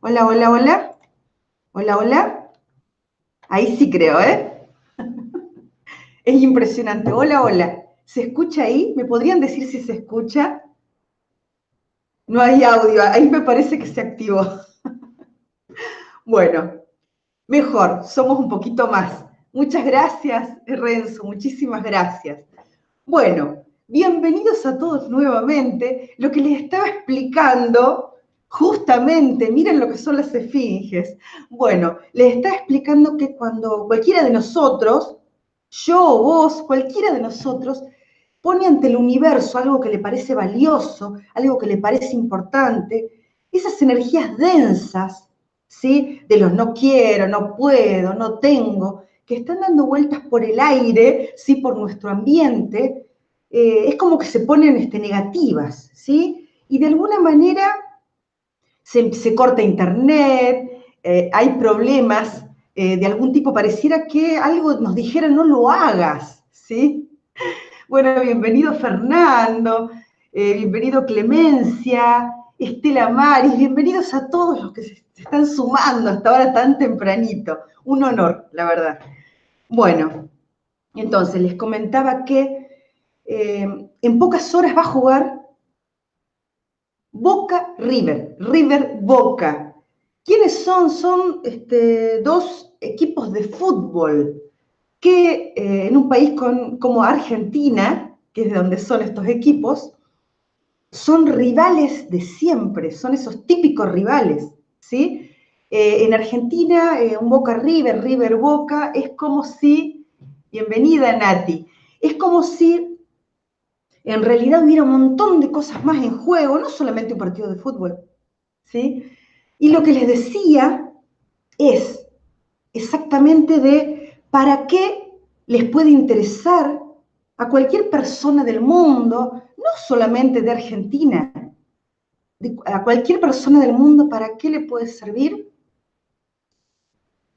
Hola, hola, hola. Hola, hola. Ahí sí creo, ¿eh? Es impresionante. Hola, hola. ¿Se escucha ahí? ¿Me podrían decir si se escucha? No hay audio. Ahí me parece que se activó. Bueno, mejor. Somos un poquito más. Muchas gracias, Renzo. Muchísimas gracias. Bueno, bienvenidos a todos nuevamente. Lo que les estaba explicando Justamente, miren lo que son las esfinges. Bueno, les está explicando que cuando cualquiera de nosotros, yo, vos, cualquiera de nosotros, pone ante el universo algo que le parece valioso, algo que le parece importante, esas energías densas, ¿sí? De los no quiero, no puedo, no tengo, que están dando vueltas por el aire, ¿sí? Por nuestro ambiente, eh, es como que se ponen este, negativas, ¿sí? Y de alguna manera se, corta internet, eh, hay problemas eh, de algún tipo, pareciera que algo nos dijera no lo hagas, ¿sí? Bueno, bienvenido Fernando, eh, bienvenido Clemencia, Estela Maris, bienvenidos a todos los que se están sumando hasta ahora tan tempranito. Un honor, la verdad. Bueno, entonces les comentaba que en pocas horas va a jugar Boca River, River Boca. ¿Quiénes son? Son este, dos equipos de fútbol que eh, en un país como Argentina, que es de donde son estos equipos, son rivales de siempre, son esos típicos rivales, ¿sí? Eh, en Argentina, eh, un Boca River, River Boca, es como si, bienvenida Nati, es como si en realidad hubiera un montón de cosas más en juego, no solamente un partido de fútbol. ¿sí? Y lo que les decía es exactamente de para qué les puede interesar a cualquier persona del mundo, no solamente de Argentina, a cualquier persona del mundo, ¿para qué le puede servir?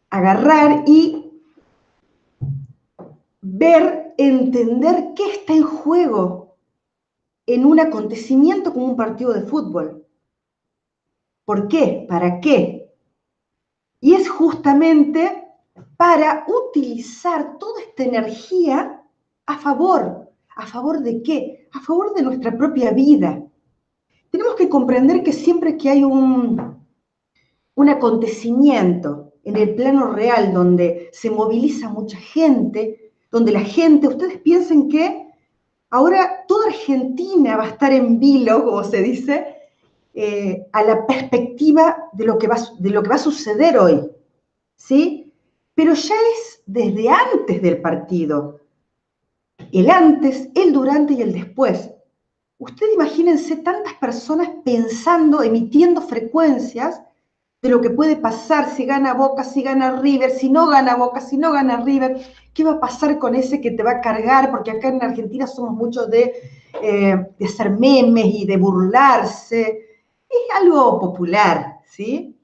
Agarrar y ver, entender qué está en juego en un acontecimiento como un partido de fútbol. ¿Por qué? ¿Para qué? Y es justamente para utilizar toda esta energía a favor. ¿A favor de qué? A favor de nuestra propia vida. Tenemos que comprender que siempre que hay un, un acontecimiento en el plano real donde se moviliza mucha gente, donde la gente, ustedes piensen que Ahora toda Argentina va a estar en vilo, como se dice, eh, a la perspectiva de lo, que va, de lo que va a suceder hoy, ¿sí? Pero ya es desde antes del partido, el antes, el durante y el después. Ustedes imagínense tantas personas pensando, emitiendo frecuencias de lo que puede pasar si gana Boca, si gana River, si no gana Boca, si no gana River, qué va a pasar con ese que te va a cargar, porque acá en Argentina somos muchos de, eh, de hacer memes y de burlarse, es algo popular, ¿sí?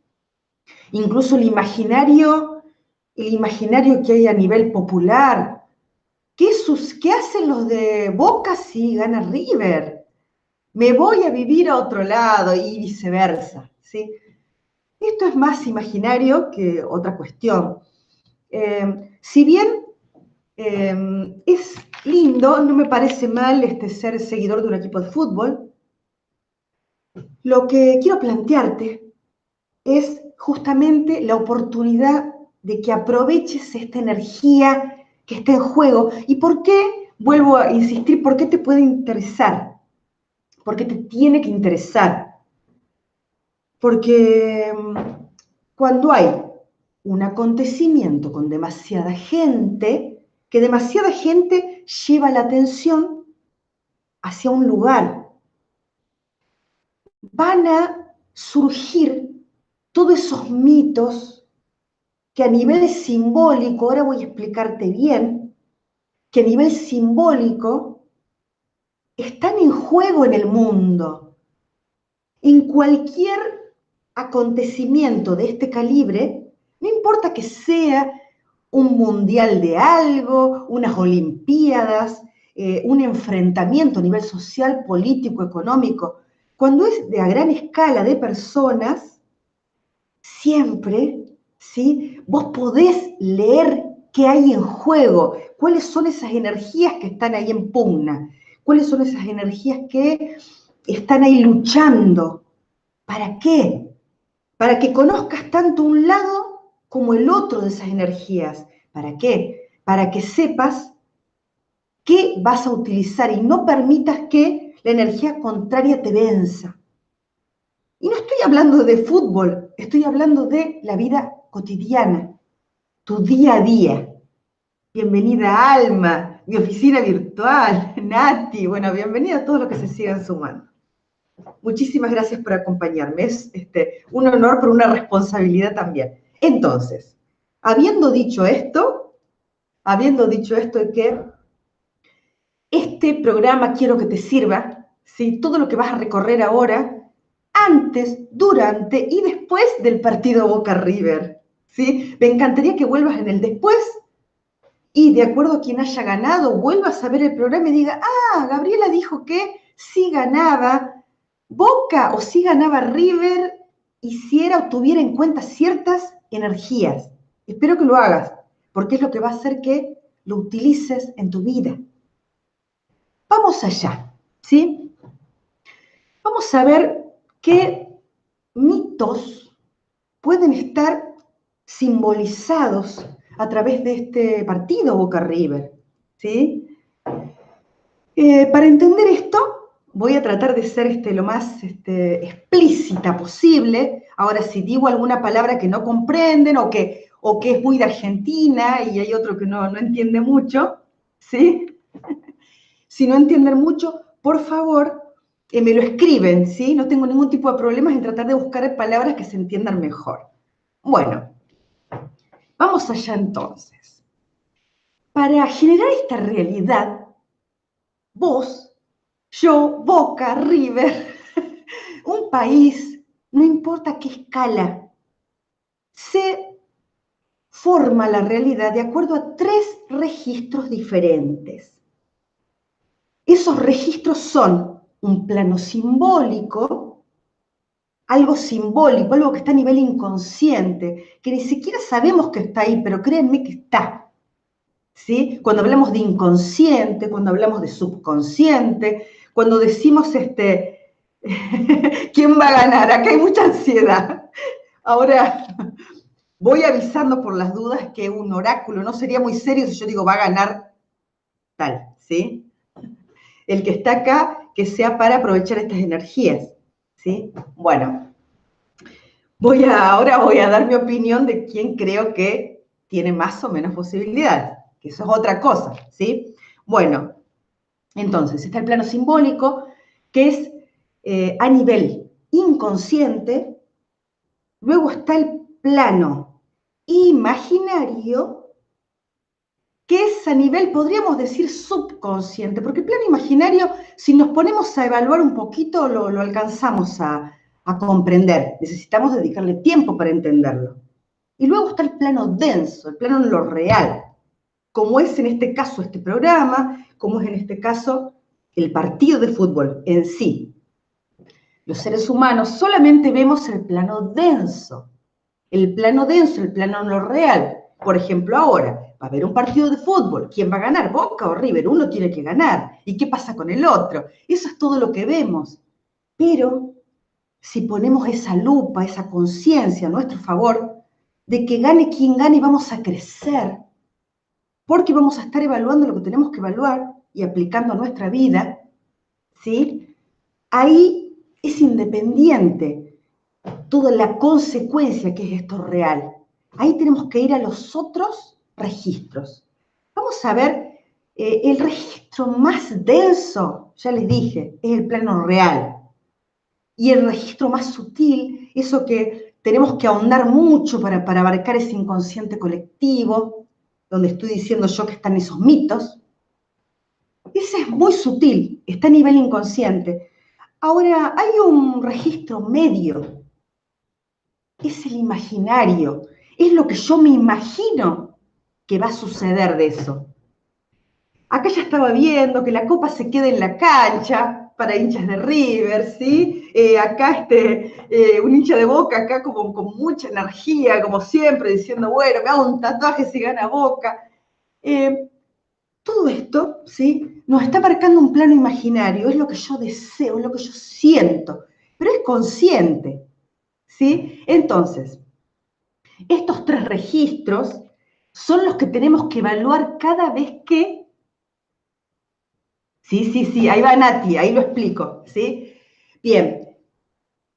Incluso el imaginario, el imaginario que hay a nivel popular, ¿qué, sus, qué hacen los de Boca si gana River? Me voy a vivir a otro lado y viceversa, ¿sí? Esto es más imaginario que otra cuestión. Eh, si bien eh, es lindo, no me parece mal este, ser seguidor de un equipo de fútbol, lo que quiero plantearte es justamente la oportunidad de que aproveches esta energía que está en juego. ¿Y por qué? Vuelvo a insistir, ¿por qué te puede interesar? ¿Por qué te tiene que interesar? Porque mm, cuando hay un acontecimiento con demasiada gente, que demasiada gente lleva la atención hacia un lugar, van a surgir todos esos mitos que a nivel simbólico, ahora voy a explicarte bien, que a nivel simbólico están en juego en el mundo. En cualquier acontecimiento de este calibre, no importa que sea un mundial de algo, unas olimpiadas, eh, un enfrentamiento a nivel social, político, económico, cuando es de gran escala de personas, siempre, ¿sí? Vos podés leer qué hay en juego, cuáles son esas energías que están ahí en pugna, cuáles son esas energías que están ahí luchando. ¿Para qué? Para que conozcas tanto un lado como el otro de esas energías. ¿Para qué? Para que sepas qué vas a utilizar y no permitas que la energía contraria te venza. Y no estoy hablando de fútbol, estoy hablando de la vida cotidiana, tu día a día. Bienvenida Alma, mi oficina virtual, Nati, bueno, bienvenida a todos los que se sigan sumando. Muchísimas gracias por acompañarme, es este, un honor, pero una responsabilidad también. Entonces, habiendo dicho esto, habiendo dicho esto de que este programa quiero que te sirva, ¿sí? todo lo que vas a recorrer ahora, antes, durante y después del partido Boca River. ¿sí? Me encantaría que vuelvas en el después y de acuerdo a quien haya ganado, vuelvas a ver el programa y diga, ah, Gabriela dijo que si ganaba Boca o si ganaba River, hiciera o tuviera en cuenta ciertas energías. Espero que lo hagas, porque es lo que va a hacer que lo utilices en tu vida. Vamos allá, ¿sí? Vamos a ver qué mitos pueden estar simbolizados a través de este partido Boca River, ¿sí? Eh, para entender esto, voy a tratar de ser este, lo más este, explícita posible. Ahora, si digo alguna palabra que no comprenden o que, o es muy de Argentina y hay otro que no, no entiende mucho, ¿sí? Si no entienden mucho, por favor, eh, me lo escriben, ¿sí? No tengo ningún tipo de problemas en tratar de buscar palabras que se entiendan mejor. Bueno, vamos allá entonces. Para generar esta realidad, vos, yo, Boca, River, un país, no importa qué escala, se forma la realidad de acuerdo a tres registros diferentes. Esos registros son un plano simbólico, algo simbólico, algo que está a nivel inconsciente, que ni siquiera sabemos que está ahí, pero créanme que está. ¿Sí? Cuando hablamos de inconsciente, cuando hablamos de subconsciente, cuando decimos este, ¿quién va a ganar? Acá hay mucha ansiedad. Ahora, voy avisando por las dudas que un oráculo no sería muy serio si yo digo va a ganar tal, ¿sí? el que está acá, que sea para aprovechar estas energías. ¿sí? Bueno, voy a, ahora voy a dar mi opinión de quién creo que tiene más o menos posibilidades, que eso es otra cosa. ¿sí? Bueno, entonces está el plano simbólico, que es eh, a nivel inconsciente, luego está el plano imaginario, que es a nivel, podríamos decir, subconsciente, porque el plano imaginario, si nos ponemos a evaluar un poquito, lo, alcanzamos a, a comprender. Necesitamos dedicarle tiempo para entenderlo. Y luego está el plano denso, el plano en lo real, como es en este caso este programa, como es en este caso el partido de fútbol en sí. Los seres humanos solamente vemos el plano denso, el plano denso, el plano en lo real. Por ejemplo, ahora, va a haber un partido de fútbol, ¿quién va a ganar? Boca o River, uno tiene que ganar. ¿Y qué pasa con el otro? Eso es todo lo que vemos. Pero si ponemos esa lupa, esa conciencia a nuestro favor, de que gane quien gane, vamos a crecer, porque vamos a estar evaluando lo que tenemos que evaluar y aplicando a nuestra vida, ¿sí? Ahí es independiente toda la consecuencia que es esto real. Ahí tenemos que ir a los otros registros. Vamos a ver, eh, el registro más denso, ya les dije, es el plano real. Y el registro más sutil, eso que tenemos que ahondar mucho para, para abarcar ese inconsciente colectivo, donde estoy diciendo yo que están esos mitos, ese es muy sutil, está a nivel inconsciente. Ahora, hay un registro medio, es el imaginario, es lo que yo me imagino que va a suceder de eso. Acá ya estaba viendo que la copa se queda en la cancha, para hinchas de River, ¿sí? Eh, acá este, eh, un hincha de Boca, acá como con mucha energía, como siempre, diciendo, bueno, me hago un tatuaje si gana Boca. Eh, todo esto, ¿sí? Nos está marcando un plano imaginario, es lo que yo deseo, es lo que yo siento, pero es consciente, ¿sí? Entonces, estos tres registros son los que tenemos que evaluar cada vez que... Sí, sí, sí, ahí va Nati, ahí lo explico, ¿sí? Bien,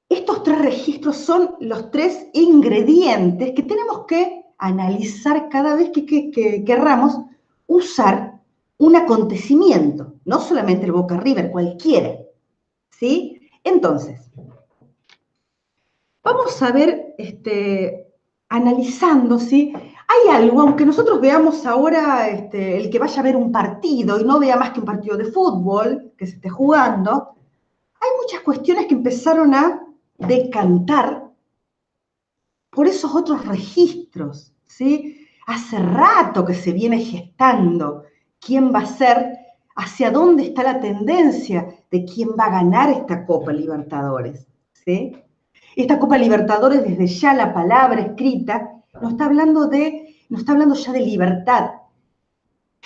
estos tres registros son los tres ingredientes que tenemos que analizar cada vez que, que querramos usar un acontecimiento, no solamente el Boca River, cualquiera, ¿sí? Entonces, vamos a ver, este, analizando, ¿sí? Hay algo, aunque nosotros veamos ahora este, el que vaya a ver un partido y no vea más que un partido de fútbol que se esté jugando, hay muchas cuestiones que empezaron a decantar por esos otros registros, ¿sí? Hace rato que se viene gestando quién va a ser, hacia dónde está la tendencia de quién va a ganar esta Copa Libertadores, ¿sí? Esta Copa Libertadores, desde ya la palabra escrita, nos está hablando de, nos está hablando ya de libertad.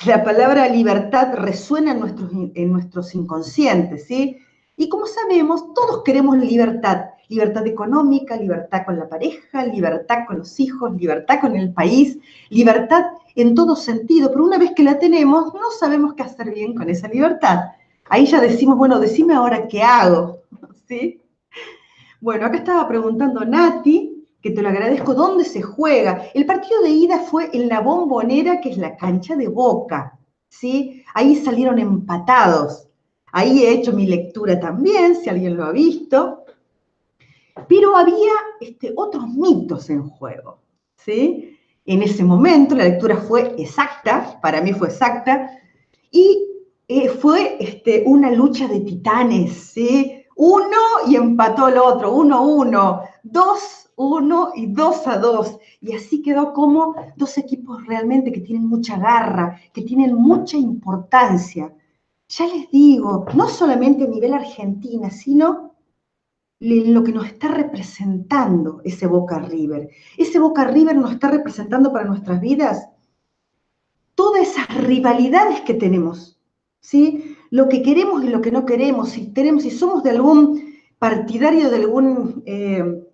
La palabra libertad resuena en nuestros, en nuestros inconscientes, ¿sí? Y como sabemos, todos queremos libertad. Libertad económica, libertad con la pareja, libertad con los hijos, libertad con el país, libertad en todo sentido. Pero una vez que la tenemos, no sabemos qué hacer bien con esa libertad. Ahí ya decimos, bueno, decime ahora qué hago, ¿sí? Bueno, acá estaba preguntando Nati, que te lo agradezco, ¿dónde se juega? El partido de ida fue en la bombonera, que es la cancha de Boca, ¿sí? Ahí salieron empatados. Ahí he hecho mi lectura también, si alguien lo ha visto. Pero había este, otros mitos en juego, ¿sí? En ese momento la lectura fue exacta, para mí fue exacta, y eh, fue este, una lucha de titanes, ¿sí? Uno y empató el otro, uno, uno, dos, uno y dos a dos. Y así quedó como dos equipos realmente que tienen mucha garra, que tienen mucha importancia. Ya les digo, no solamente a nivel Argentina, sino lo que nos está representando ese Boca River. Ese Boca River nos está representando para nuestras vidas todas esas rivalidades que tenemos, ¿sí? lo que queremos y lo que no queremos, si, tenemos, si somos de algún partidario de algún, eh,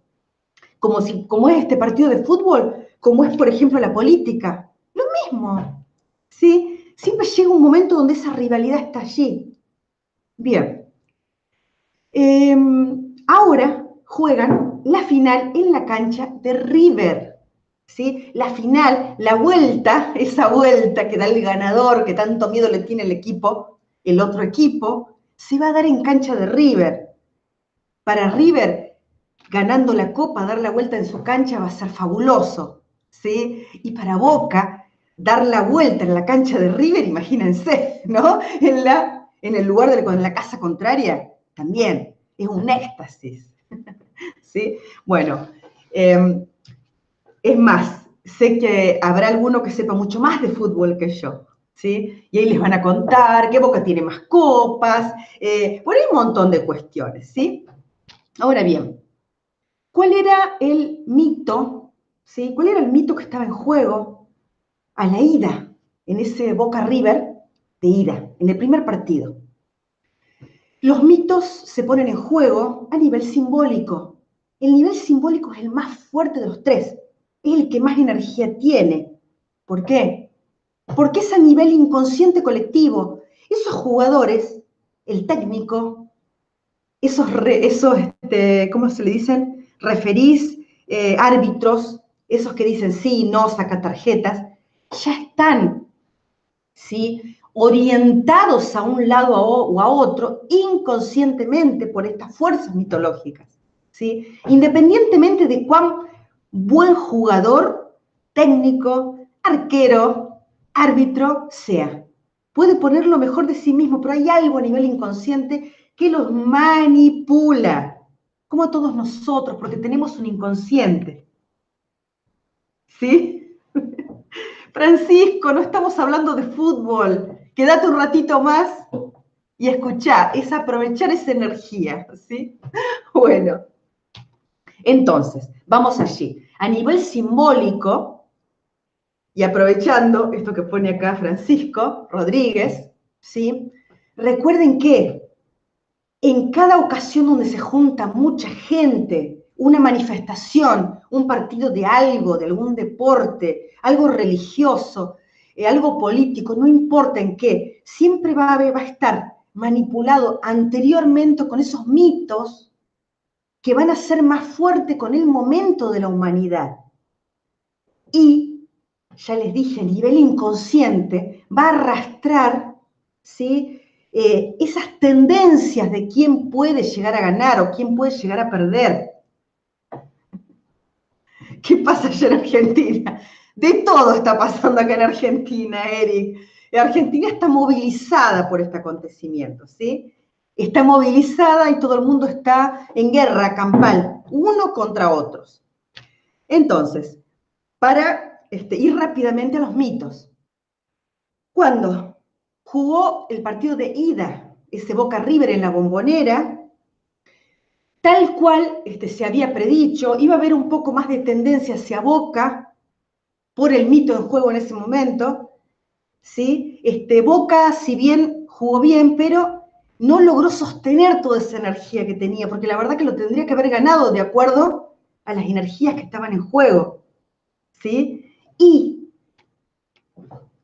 como, si, como es este partido de fútbol, como es, por ejemplo, la política, lo mismo, ¿sí? Siempre llega un momento donde esa rivalidad está allí. Bien. Em, ahora juegan la final en la cancha de River. ¿Sí? La final, la vuelta, esa vuelta que da el ganador, que tanto miedo le tiene el equipo, el otro equipo, se va a dar en cancha de River. Para River, ganando la copa, dar la vuelta en su cancha va a ser fabuloso. ¿sí? Y para Boca, dar la vuelta en la cancha de River, imagínense, ¿no? En, la, en el lugar de la casa contraria, también es un éxtasis. ¿Sí? Bueno, em, es más, sé que habrá alguno que sepa mucho más de fútbol que yo. ¿sí? Y ahí les van a contar qué Boca tiene más copas, eh, por ahí un montón de cuestiones, ¿sí? Ahora bien, ¿cuál era el mito, ¿sí? ¿Cuál era el mito que estaba en juego a la ida, en ese Boca River de ida, en el primer partido? Los mitos se ponen en juego a nivel simbólico. El nivel simbólico es el más fuerte de los tres, es el que más energía tiene. ¿Por qué? porque es a nivel inconsciente colectivo. Esos jugadores, el técnico, esos, esos este, ¿cómo se le dicen? Referís, eh, árbitros, esos que dicen sí, no, saca tarjetas, ya están, ¿sí? orientados a un lado o a otro inconscientemente por estas fuerzas mitológicas. ¿sí? Independientemente de cuán buen jugador, técnico, arquero, árbitro sea. Puede poner lo mejor de sí mismo, pero hay algo a nivel inconsciente que los manipula, como todos nosotros, porque tenemos un inconsciente. ¿Sí? Francisco, no estamos hablando de fútbol. Quédate un ratito más y escuchar, es aprovechar esa energía, ¿sí? Bueno, entonces, vamos allí. A nivel simbólico, y aprovechando esto que pone acá Francisco Rodríguez, ¿sí? Recuerden que en cada ocasión donde se junta mucha gente, una manifestación, un partido de algo, de algún deporte, algo religioso, eh, algo político, no importa en qué, siempre va a, va a estar manipulado anteriormente con esos mitos que van a ser más fuertes con el momento de la humanidad. Y, ya les dije, a nivel inconsciente, va a arrastrar ¿sí? Eh, esas tendencias de quién puede llegar a ganar o quién puede llegar a perder. ¿Qué pasa allá en Argentina? De todo está pasando acá en Argentina, Eric. Argentina está movilizada por este acontecimiento, ¿sí? Está movilizada y todo el mundo está en guerra campal, uno contra otros. Entonces, para este, ir rápidamente a los mitos. Cuando jugó el partido de ida, ese Boca River en la bombonera, tal cual este, se había predicho, iba a haber un poco más de tendencia hacia Boca por el mito en juego en ese momento, ¿sí? Este, Boca, si bien jugó bien, pero no logró sostener toda esa energía que tenía, porque la verdad que lo tendría que haber ganado de acuerdo a las energías que estaban en juego, ¿sí? Y,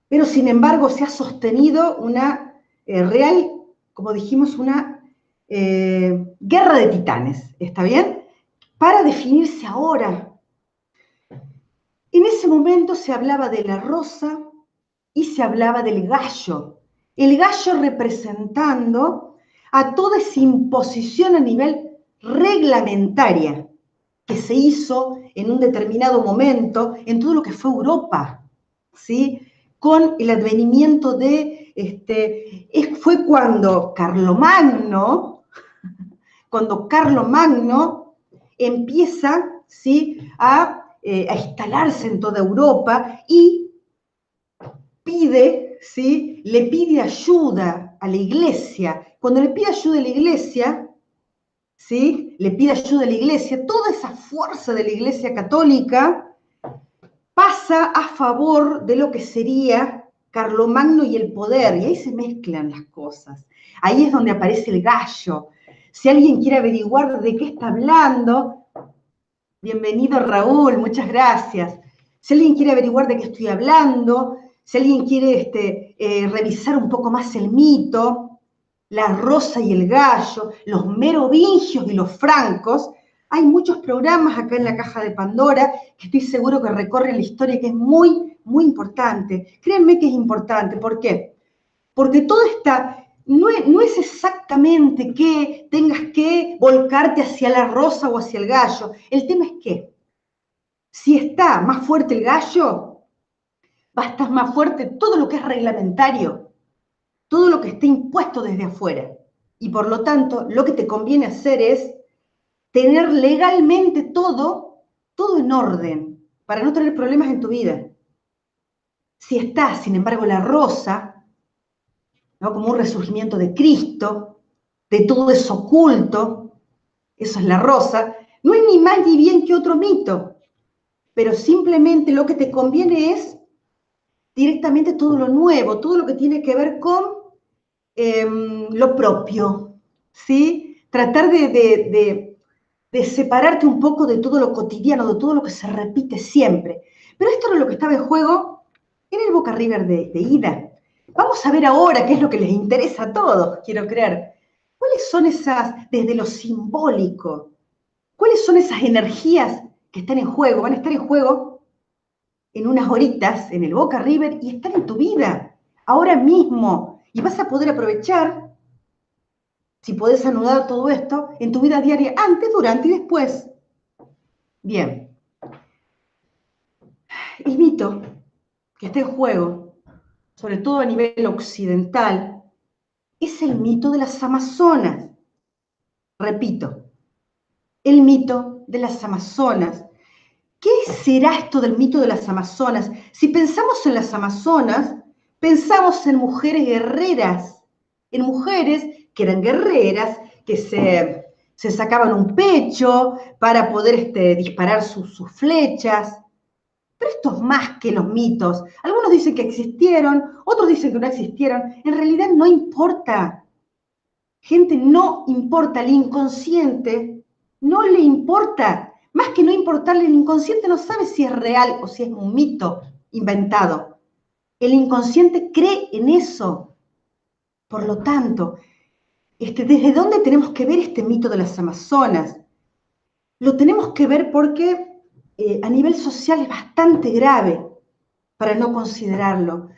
pero sin embargo se ha sostenido una eh, real, como dijimos, una eh, guerra de titanes, ¿está bien? Para definirse ahora. En ese momento se hablaba de la rosa, y se hablaba del gallo. El gallo representando a toda esa imposición a nivel reglamentaria que se hizo en un determinado momento en todo lo que fue Europa, ¿sí? Con el advenimiento de, este, fue cuando Carlomagno, cuando Carlomagno empieza, ¿sí? A, eh, a instalarse en toda Europa y pide, ¿sí? Le pide ayuda a la iglesia. Cuando le pide ayuda a la iglesia, ¿sí? Le pide ayuda a la iglesia, toda esa fuerza de la iglesia católica pasa a favor de lo que sería Carlomagno y el poder, y ahí se mezclan las cosas. Ahí es donde aparece el gallo. Si alguien quiere averiguar de qué está hablando, bienvenido Raúl, muchas gracias. Si alguien quiere averiguar de qué estoy hablando, si alguien quiere este, eh, revisar un poco más el mito, la rosa y el gallo, los merovingios y los francos, hay muchos programas acá en la caja de Pandora que estoy seguro que recorren la historia, que es muy, muy importante. Créanme que es importante. ¿Por qué? Porque todo está, no es, no es, exactamente que tengas que volcarte hacia la rosa o hacia el gallo. El tema es que si está más fuerte el gallo, va a estar más fuerte todo lo que es reglamentario, todo lo que esté impuesto desde afuera. Y por lo tanto, lo que te conviene hacer es tener legalmente todo, todo en orden, para no tener problemas en tu vida. Si está, sin embargo, la rosa, ¿no? como un resurgimiento de Cristo, de todo eso oculto, eso es la rosa, no es ni más ni bien que otro mito, pero simplemente lo que te conviene es directamente todo lo nuevo, todo lo que tiene que ver con em, lo propio, ¿sí? Tratar de, separarte un poco de todo lo cotidiano, de todo lo que se repite siempre. Pero esto era lo que estaba en juego en el Boca River de, de ida. Vamos a ver ahora qué es lo que les interesa a todos, quiero creer. ¿Cuáles son esas, desde lo simbólico, cuáles son esas energías que están en juego? Van a estar en juego en unas horitas en el Boca River y están en tu vida, ahora mismo. Y vas a poder aprovechar, si podés anudar todo esto, en tu vida diaria, antes, durante y después. Bien. El mito que está en juego, sobre todo a nivel occidental, es el mito de las Amazonas. Repito, el mito de las Amazonas ¿Qué será esto del mito de las Amazonas? Si pensamos en las Amazonas, pensamos en mujeres guerreras, en mujeres que eran guerreras, que se, sacaban un pecho para poder este, disparar sus, sus flechas. Pero esto es más que los mitos. Algunos dicen que existieron, otros dicen que no existieron. En realidad no importa. Gente, no importa. El inconsciente no le importa. Más que no importarle, el inconsciente no sabe si es real o si es un mito inventado. El inconsciente cree en eso. Por lo tanto, este, ¿desde dónde tenemos que ver este mito de las Amazonas? Lo tenemos que ver porque eh, a nivel social es bastante grave para no considerarlo.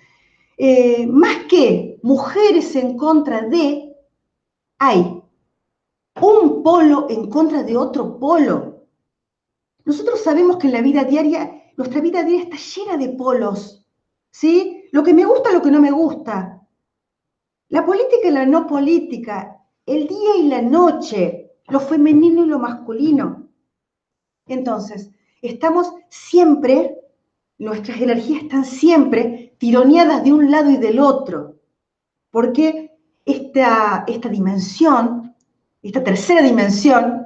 Eh, más que mujeres en contra de, hay un polo en contra de otro polo. Nosotros sabemos que en la vida diaria, nuestra vida diaria está llena de polos, ¿sí? Lo que me gusta, lo que no me gusta. La política y la no política, el día y la noche, lo femenino y lo masculino. Entonces, estamos siempre, nuestras energías están siempre tironeadas de un lado y del otro, porque esta, esta dimensión, esta tercera dimensión,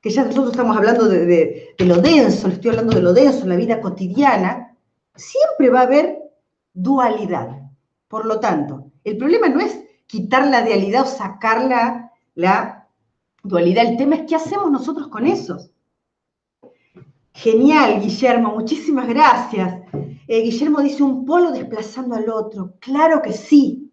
que ya nosotros estamos hablando de, de lo denso, le estoy hablando de lo denso en la vida cotidiana, siempre va a haber dualidad. Por lo tanto, el problema no es quitar la dualidad o sacar la, dualidad. El tema es qué hacemos nosotros con esos. Genial, Guillermo, muchísimas gracias. Eh, Guillermo dice un polo desplazando al otro. Claro que sí.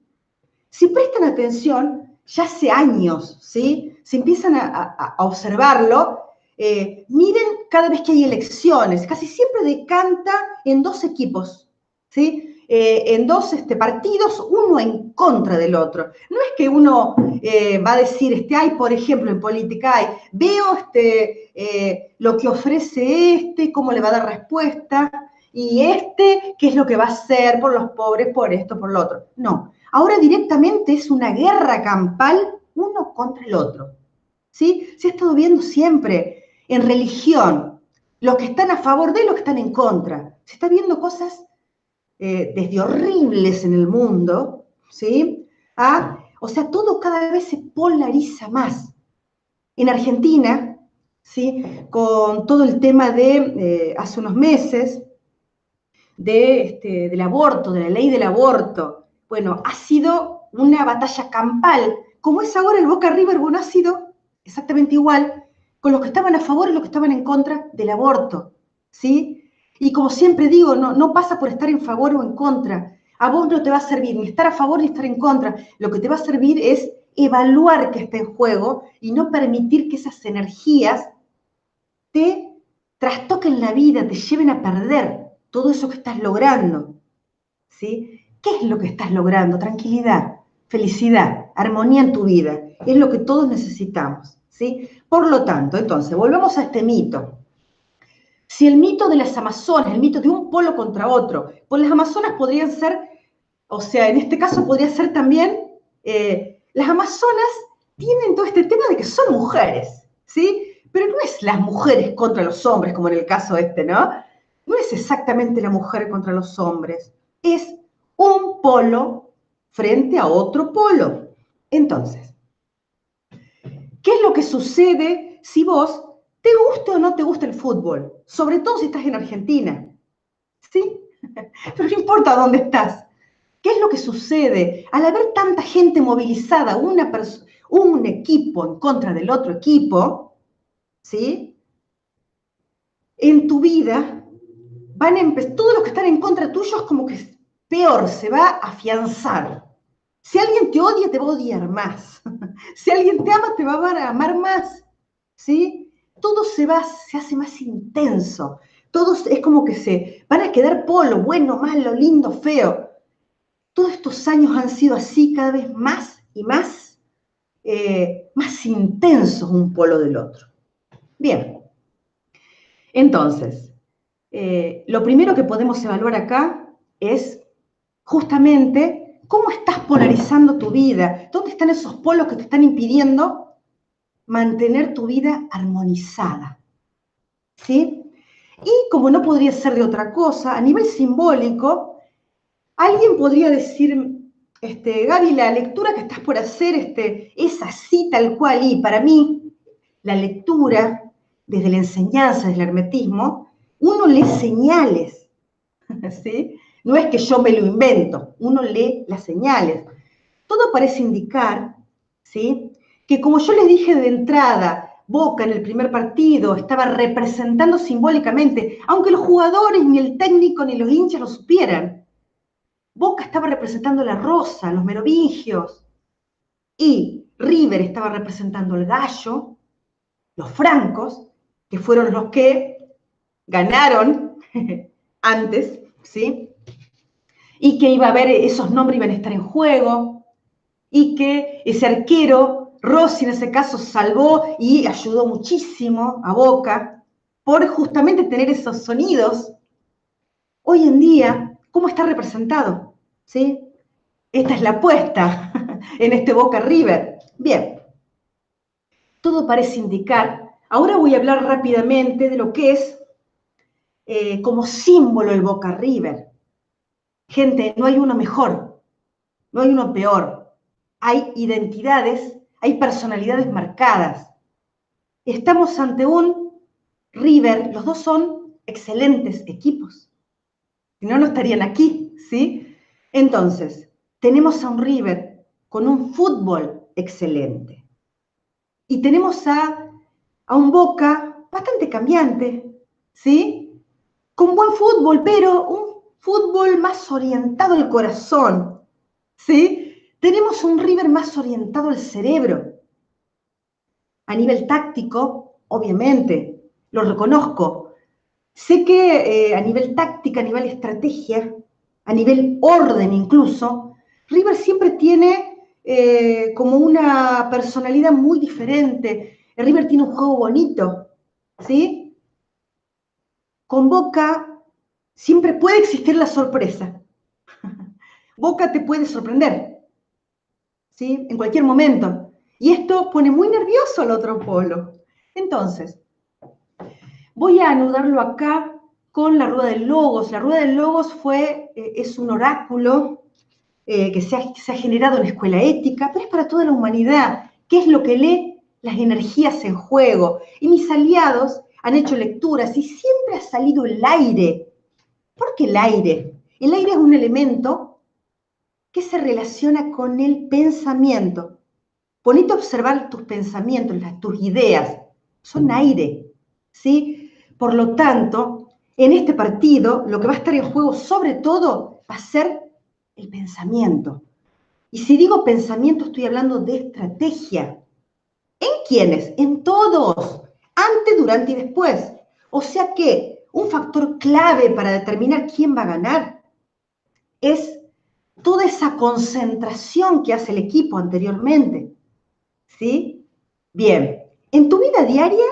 Si prestan atención, ya hace años, ¿sí? Si empiezan a, observarlo, eh, miren cada vez que hay elecciones, casi siempre decanta en dos equipos, ¿sí? Eh, en dos este, partidos, uno en contra del otro. No es que uno eh, va a decir, este, hay, por ejemplo, en política, hay, veo este, eh, lo que ofrece este, cómo le va a dar respuesta, y este, qué es lo que va a hacer por los pobres, por esto, por lo otro. No, ahora directamente es una guerra campal uno contra el otro. ¿Sí? Se ha estado viendo siempre en religión, los que están a favor de y los que están en contra. Se está viendo cosas eh, desde horribles en el mundo, ¿sí? o sea, todo cada vez se polariza más. En Argentina, ¿sí? Con todo el tema de, eh, hace unos meses, de, este, del aborto, de la ley del aborto, bueno, ha sido una batalla campal, como es ahora el Boca River, bueno, ha sido exactamente igual con los que estaban a favor y los que estaban en contra del aborto, ¿sí? Y como siempre digo, no, pasa por estar en favor o en contra. A vos no te va a servir ni estar a favor ni estar en contra. Lo que te va a servir es evaluar que está en juego y no permitir que esas energías te trastoquen la vida, te lleven a perder todo eso que estás logrando. ¿Sí? ¿Qué es lo que estás logrando? Tranquilidad, felicidad, armonía en tu vida. Es lo que todos necesitamos. ¿sí? Por lo tanto, entonces, volvemos a este mito. Si el mito de las Amazonas, el mito de un polo contra otro, pues las Amazonas podrían ser, o sea, en este caso podría ser también, eh, las Amazonas tienen todo este tema de que son mujeres, ¿sí? Pero no es las mujeres contra los hombres, como en el caso este, ¿no? No es exactamente la mujer contra los hombres, es un polo frente a otro polo. Entonces, ¿qué es lo que sucede si vos ¿Te gusta o no te gusta el fútbol? Sobre todo si estás en Argentina. ¿Sí? Pero no importa dónde estás. ¿Qué es lo que sucede? Al haber tanta gente movilizada, una un equipo en contra del otro equipo, ¿sí? En tu vida van a empezar, todos los que están en contra tuyo es como que peor, se va a afianzar. Si alguien te odia, te va a odiar más. Si alguien te ama, te va a amar más. ¿Sí? Todo se va, se hace más intenso. Todos es como que se van a quedar polo, bueno, malo, lindo, feo. Todos estos años han sido así cada vez más y más, eh, más intensos un polo del otro. Bien. Entonces, eh, lo primero que podemos evaluar acá es justamente cómo estás polarizando tu vida, dónde están esos polos que te están impidiendo mantener tu vida armonizada. ¿Sí? Y como no podría ser de otra cosa, a nivel simbólico, alguien podría decir, este, Gaby, la lectura que estás por hacer este, es así tal cual y para mí la lectura desde la enseñanza del hermetismo, uno lee señales, ¿sí? No es que yo me lo invento, uno lee las señales. Todo parece indicar, ¿sí? Que como yo les dije de entrada, Boca en el primer partido estaba representando simbólicamente, aunque los jugadores, ni el técnico, ni los hinchas lo supieran. Boca estaba representando la rosa, los merovingios, y River estaba representando el gallo, los francos, que fueron los que ganaron antes, ¿sí? Y que iba a haber, esos nombres iban a estar en juego, y que ese arquero Rossi en ese caso salvó y ayudó muchísimo a Boca por justamente tener esos sonidos. Hoy en día, ¿cómo está representado? ¿Sí? Esta es la apuesta en este Boca River. Bien, todo parece indicar, ahora voy a hablar rápidamente de lo que es eh, como símbolo el Boca River. Gente, no hay uno mejor, no hay uno peor. Hay identidades hay personalidades marcadas. Estamos ante un River, los dos son excelentes equipos. Si no, no estarían aquí, ¿sí? Entonces, tenemos a un River con un fútbol excelente. Y tenemos a, a un Boca bastante cambiante, ¿sí? Con buen fútbol, pero un fútbol más orientado al corazón, ¿sí? Tenemos un River más orientado al cerebro. A nivel táctico, obviamente, lo reconozco. Sé que eh, a nivel táctica, a nivel estrategia, a nivel orden incluso, River siempre tiene eh, como una personalidad muy diferente. River tiene un juego bonito, ¿sí? Con Boca siempre puede existir la sorpresa. Boca te puede sorprender. En cualquier momento. Y esto pone muy nervioso al otro polo. Entonces, voy a anudarlo acá con la rueda del logos. La rueda del logos fue, eh, es un oráculo eh, que se ha, se ha generado en la escuela ética, pero es para toda la humanidad. ¿Qué es lo que lee? Las energías en juego. Y mis aliados han hecho lecturas y siempre ha salido el aire. ¿Por qué el aire? El aire es un elemento ¿Qué se relaciona con el pensamiento. Ponete a observar tus pensamientos, tus ideas, son aire, ¿sí? Por lo tanto, en este partido lo que va a estar en juego sobre todo va a ser el pensamiento. Y si digo pensamiento estoy hablando de estrategia. ¿En quiénes? En todos, antes, durante y después. O sea que un factor clave para determinar quién va a ganar es toda esa concentración que hace el equipo anteriormente. ¿Sí? Bien, en tu vida diaria,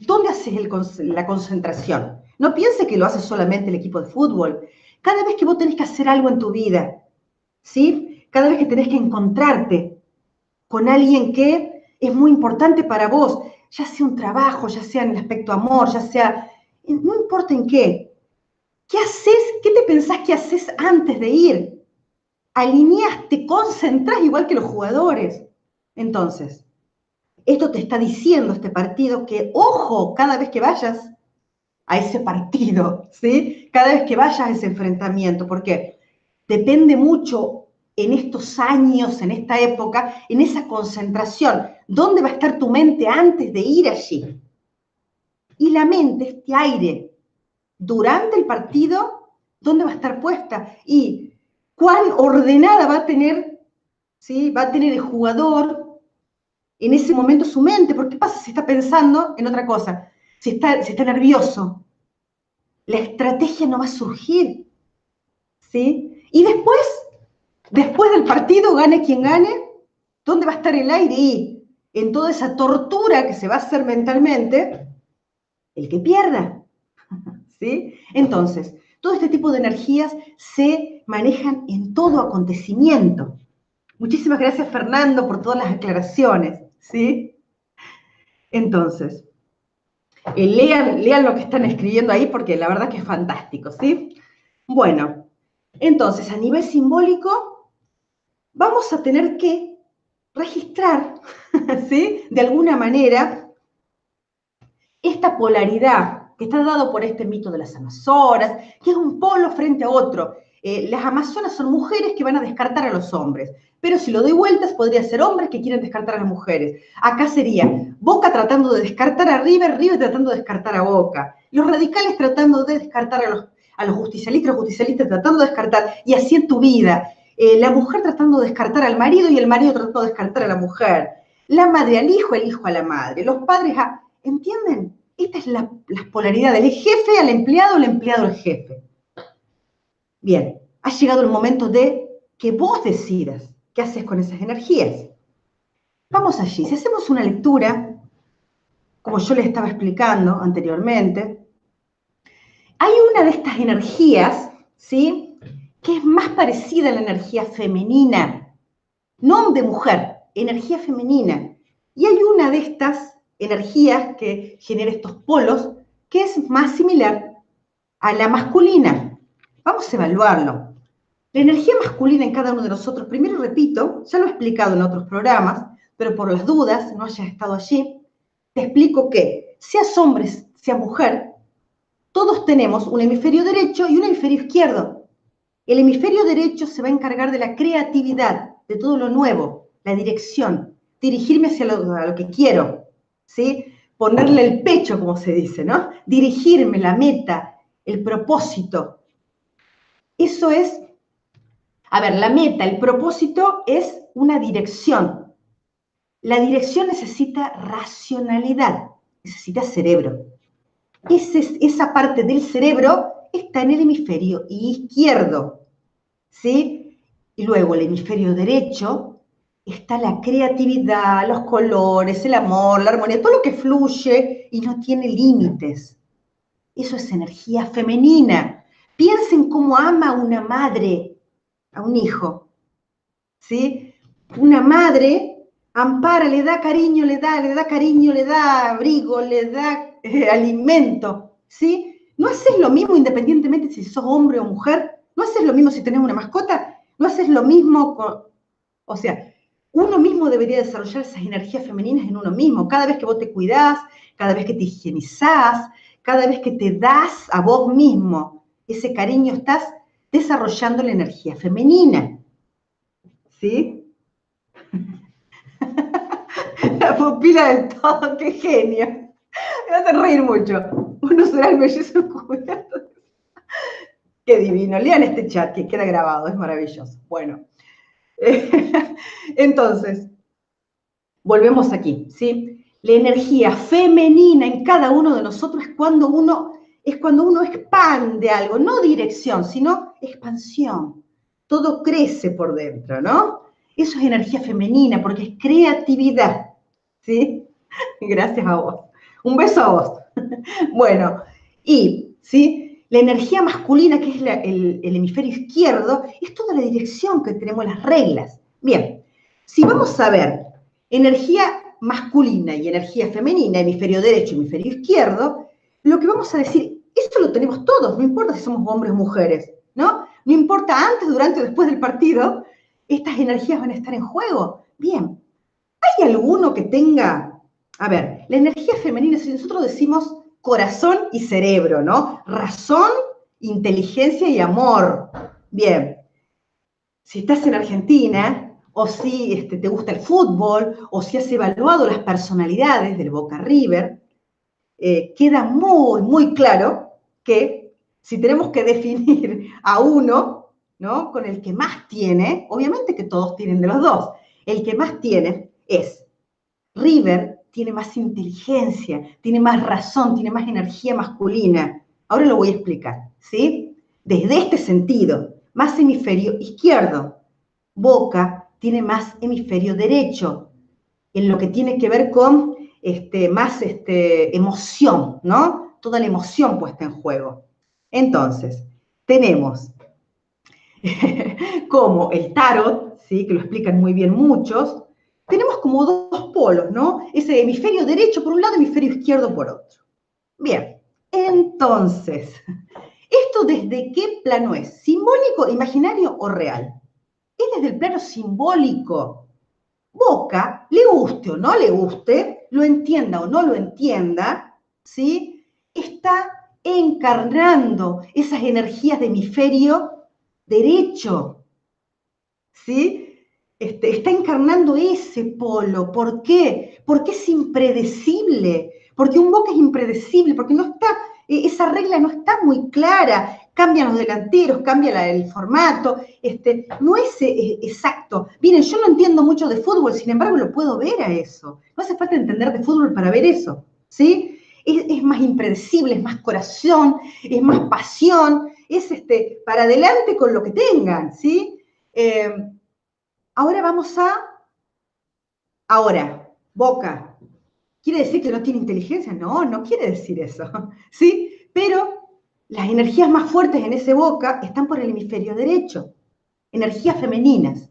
¿dónde haces la concentración? No pienses que lo hace solamente el equipo de fútbol. Cada vez que vos tenés que hacer algo en tu vida, ¿sí? Cada vez que tenés que encontrarte con alguien que es muy importante para vos, ya sea un trabajo, ya sea en el aspecto amor, ya sea, no importa en qué, ¿Qué haces? ¿Qué te pensás que haces antes de ir? Alineas, te concentras igual que los jugadores. Entonces, esto te está diciendo este partido que, ojo, cada vez que vayas a ese partido, ¿sí? Cada vez que vayas a ese enfrentamiento, porque depende mucho en estos años, en esta época, en esa concentración. ¿Dónde va a estar tu mente antes de ir allí? Y la mente, este aire durante el partido dónde va a estar puesta y cuál ordenada va a tener, ¿sí? va a tener el jugador en ese momento su mente. Porque ¿qué pasa si está pensando en otra cosa? Si está, si está nervioso. La estrategia no va a surgir. ¿sí? Y después, después del partido, gane quien gane, ¿dónde va a estar el aire? Y en toda esa tortura que se va a hacer mentalmente, el que pierda. Entonces, todo este tipo de energías se manejan en todo acontecimiento. Muchísimas gracias, Fernando, por todas las aclaraciones, ¿sí? Entonces, eh, lean, lean lo que están escribiendo ahí porque la verdad que es fantástico, ¿sí? Bueno, Entonces, a nivel simbólico, vamos a tener que registrar, ¿sí? De alguna manera, esta polaridad que está dado por este mito de las Amazonas, que es un polo frente a otro. Eh, las Amazonas son mujeres que van a descartar a los hombres, pero si lo doy vueltas, podría ser hombres que quieren descartar a las mujeres. Acá sería Boca tratando de descartar a River, River tratando de descartar a Boca. Los radicales tratando de descartar a los, a los justicialistas, los justicialistas tratando de descartar, y así en tu vida. Eh, la mujer tratando de descartar al marido y el marido tratando de descartar a la mujer. La madre al hijo, el hijo a la madre. Los padres a... ¿Entienden? Esta es la, la polaridad del jefe al empleado, el empleado al jefe. Bien, ha llegado el momento de que vos decidas qué haces con esas energías. Vamos allí. Si hacemos una lectura, como yo les estaba explicando anteriormente, hay una de estas energías, ¿sí? Que es más parecida a la energía femenina, no de mujer, energía femenina. Y hay una de estas energías que genera estos polos que es más similar a la masculina. Vamos a evaluarlo. La energía masculina en cada uno de nosotros, primero repito, ya lo he explicado en otros programas, pero por las dudas, no hayas estado allí, te explico que, seas hombre, sea mujer, todos tenemos un hemisferio derecho y un hemisferio izquierdo. El hemisferio derecho se va a encargar de la creatividad, de todo lo nuevo, la dirección, dirigirme hacia lo, a lo que quiero, ¿sí? Ponerle el pecho, como se dice, ¿no? Dirigirme, la meta, el propósito. Eso es, a ver, la meta, el propósito es una dirección. La dirección necesita racionalidad, necesita cerebro. esa parte del cerebro está en el hemisferio izquierdo, ¿sí? Y luego el hemisferio derecho está la creatividad, los colores, el amor, la armonía, todo lo que fluye y no tiene límites. Eso es energía femenina. Piensen cómo ama una madre a un hijo. ¿Sí? Una madre ampara, le da cariño, le da, le da cariño, le da abrigo, le da eh, alimento. ¿Sí? ¿No haces lo mismo independientemente si sos hombre o mujer? ¿No haces lo mismo si tenés una mascota? ¿No haces lo mismo con... O sea, uno mismo debería desarrollar esas energías femeninas en uno mismo. Cada vez que vos te cuidás, cada vez que te higienizás, cada vez que te das a vos mismo ese cariño, estás desarrollando la energía femenina. ¿Sí? la pupila del todo, qué genio. Me hace reír mucho. Uno será el mellizo cubierto. Qué divino. Lean este chat que queda grabado, es maravilloso. Bueno. Entonces, volvemos aquí, ¿sí? La energía femenina en cada uno de nosotros es cuando uno, es cuando uno expande algo, no dirección, sino expansión. Todo crece por dentro, ¿no? Eso es energía femenina porque es creatividad, ¿sí? Gracias a vos. Un beso a vos. Bueno, y, ¿sí? La energía masculina, que es el, hemisferio izquierdo, es toda la dirección que tenemos, las reglas. Bien, si vamos a ver energía masculina y energía femenina, hemisferio derecho y hemisferio izquierdo, lo que vamos a decir, esto lo tenemos todos, no importa si somos hombres o mujeres, ¿no? No importa antes, durante o después del partido, estas energías van a estar en juego. Bien, ¿hay alguno que tenga, a ver, la energía femenina, si nosotros decimos corazón y cerebro, ¿no? Razón, inteligencia y amor. Bien, si estás en Argentina, o si este, te gusta el fútbol, o si has evaluado las personalidades del Boca River, eh, queda muy, muy claro que si tenemos que definir a uno, ¿no? Con el que más tiene, obviamente que todos tienen de los dos, el que más tiene es River tiene más inteligencia, tiene más razón, tiene más energía masculina. Ahora lo voy a explicar, ¿sí? Desde este sentido, más hemisferio izquierdo. Boca tiene más hemisferio derecho, en lo que tiene que ver con este, más este, emoción, ¿no? Toda la emoción puesta en juego. Entonces, tenemos como el tarot, ¿sí? que lo explican muy bien muchos, tenemos como dos polos, ¿no? Ese hemisferio derecho por un lado, hemisferio izquierdo por otro. Bien, entonces, ¿Esto desde qué plano es? ¿Simbólico, imaginario o real? Es desde el plano simbólico. Boca, le guste o no le guste, lo entienda o no lo entienda, ¿sí? Está encarnando esas energías de hemisferio derecho, ¿sí? Este, está encarnando ese polo. ¿Por qué? Porque es impredecible, porque un boca es impredecible, porque no está, e, esa regla no está muy clara, cambian los delanteros, cambia el formato, este, no es eh, exacto. Miren, yo no entiendo mucho de fútbol, sin embargo lo puedo ver a eso. No hace falta entender de fútbol para ver eso, ¿sí? Es, más impredecible, es más corazón, es más pasión, es este, para adelante con lo que tengan, ¿sí? Eh, ahora vamos a, ahora, Boca. ¿Quiere decir que no tiene inteligencia? No, no quiere decir eso, ¿sí? Pero las energías más fuertes en ese boca están por el hemisferio derecho, energías femeninas.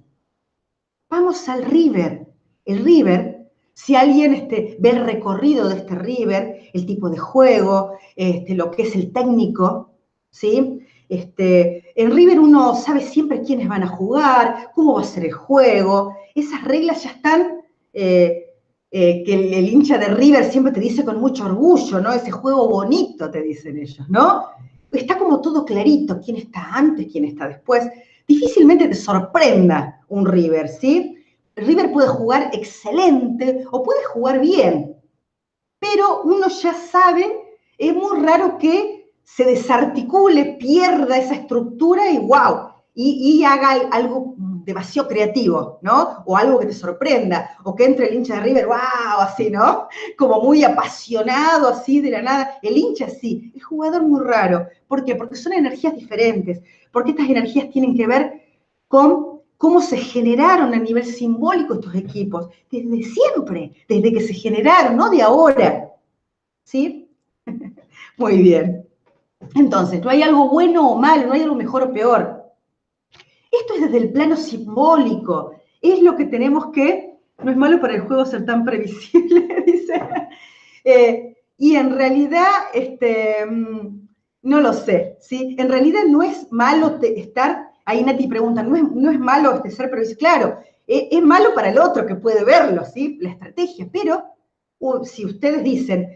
Vamos al river. El river, si alguien este, ve el recorrido de este river, el tipo de juego, este, lo que es el técnico, ¿sí? Este, en River uno sabe siempre quiénes van a jugar, cómo va a ser el juego. Esas reglas ya están, eh, eh, que el, el, hincha de River siempre te dice con mucho orgullo, ¿no? Ese juego bonito, te dicen ellos, ¿no? está como todo clarito, quién está antes, quién está después. Difícilmente te sorprenda un River, ¿sí? River puede jugar excelente o puede jugar bien, pero uno ya sabe, es muy raro que se desarticule, pierda esa estructura y wow, y, haga algo demasiado creativo, ¿no? O algo que te sorprenda, o que entre el hincha de River, wow, así, ¿no? Como muy apasionado, así de la nada. El hincha sí, el jugador muy raro. ¿Por qué? Porque son energías diferentes, porque estas energías tienen que ver con cómo se generaron a nivel simbólico estos equipos, desde siempre, desde que se generaron, no de ahora. ¿Sí? Muy bien. Entonces, no hay algo bueno o malo, no hay algo mejor o peor esto es desde el plano simbólico. Es lo que tenemos que, no es malo para el juego ser tan previsible, dice. Eh, y en realidad, este, mm, no lo sé, ¿sí? En realidad no es malo estar, ahí Nati pregunta, no es, no es malo este ser previsible, claro, e, es, malo para el otro que puede verlo, ¿sí? La estrategia, pero si ustedes dicen,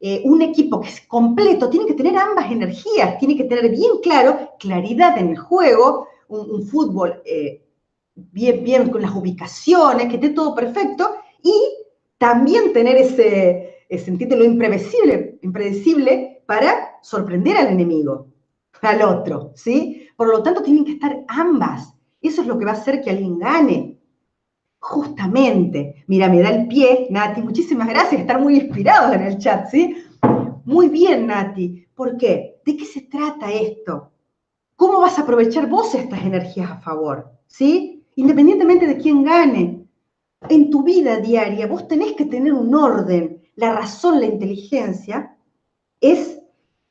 eh, un equipo que es completo tiene que tener ambas energías, tiene que tener bien claro claridad en el juego, un, fútbol eh, bien, bien con las ubicaciones, que esté todo perfecto, y también tener ese, sentirte lo imprevisible, impredecible para sorprender al enemigo, al otro, ¿sí? Por lo tanto, tienen que estar ambas. Eso es lo que va a hacer que alguien gane. Justamente, mira, me da el pie, Nati, muchísimas gracias, estar muy inspirados en el chat, ¿sí? Muy bien, Nati. ¿Por qué? ¿De qué se trata esto? ¿Cómo vas a aprovechar vos estas energías a favor? ¿Sí? Independientemente de quién gane. En tu vida diaria vos tenés que tener un orden. La razón, la inteligencia es,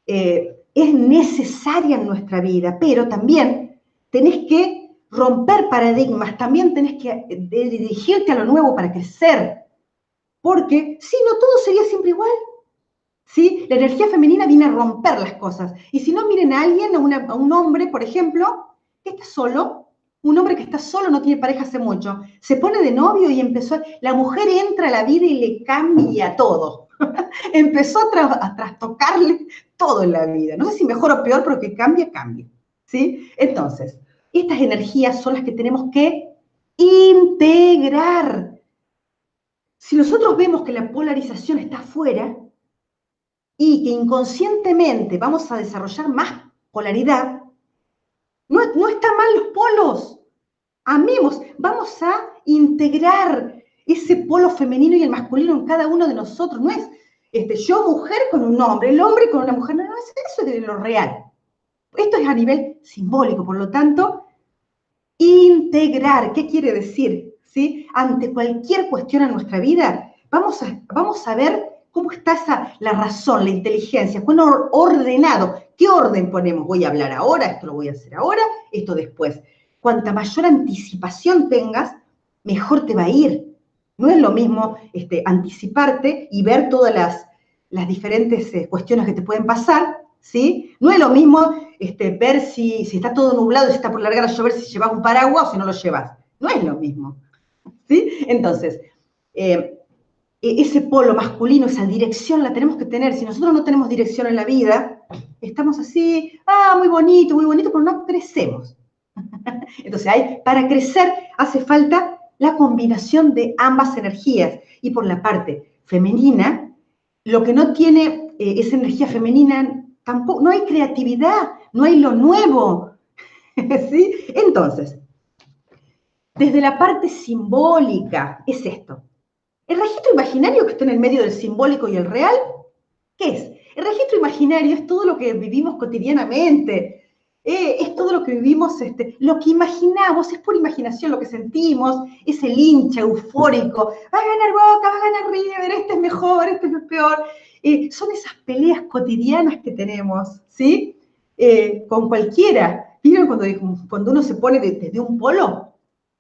eh, es necesaria en nuestra vida, pero también tenés que romper paradigmas, también tenés que dirigirte a lo nuevo para crecer. Porque si no, todo sería siempre igual. ¿sí? La energía femenina viene a romper las cosas. Y si no, miren a alguien, a, un hombre, por ejemplo, que está solo, un hombre que está solo, no tiene pareja hace mucho, se pone de novio y empezó, la mujer entra a la vida y le cambia todo. empezó a, trastocarle todo en la vida. No sé si mejor o peor, pero que cambia, cambia. ¿sí? Entonces, estas energías son las que tenemos que integrar. Si nosotros vemos que la polarización está afuera, y que inconscientemente vamos a desarrollar más polaridad, no, están mal los polos. Amemos, vamos a integrar ese polo femenino y el masculino en cada uno de nosotros. No es este, yo mujer con un hombre, el hombre con una mujer. No, no, eso es de lo real. Esto es a nivel simbólico, por lo tanto, integrar, ¿qué quiere decir? ¿Sí? Ante cualquier cuestión en nuestra vida, vamos a, vamos a ver ¿Cómo está esa, la razón, la inteligencia? Bueno, ordenado. ¿Qué orden ponemos? Voy a hablar ahora, esto lo voy a hacer ahora, esto después. Cuanta mayor anticipación tengas, mejor te va a ir. No es lo mismo este, anticiparte y ver todas las, las diferentes eh, cuestiones que te pueden pasar, ¿sí? No es lo mismo este, ver si, si está todo nublado, si está por largar a llover, si llevas un paraguas o si no lo llevas. No es lo mismo, ¿sí? Entonces, eh, e-, ese polo masculino, esa dirección la tenemos que tener. Si nosotros no tenemos dirección en la vida, estamos así, ah, muy bonito, muy bonito, pero no crecemos. Entonces, hay, para crecer hace falta la combinación de ambas energías. Y por la parte femenina, lo que no tiene eh, esa energía femenina, tampoco, no hay creatividad, no hay lo nuevo. ¿Sí? Entonces, desde la parte simbólica, es esto. El registro imaginario que está en el medio del simbólico y el real, ¿qué es? El registro imaginario es todo lo que vivimos cotidianamente, eh, es todo lo que vivimos, este, lo que imaginamos, es por imaginación lo que sentimos, es el hincha eufórico, va a ganar Boca, va a ganar River, este es mejor, este es peor. Eh, son esas peleas cotidianas que tenemos, ¿sí? Eh, con cualquiera. ¿Vieron cuando, cuando uno se pone desde un polo?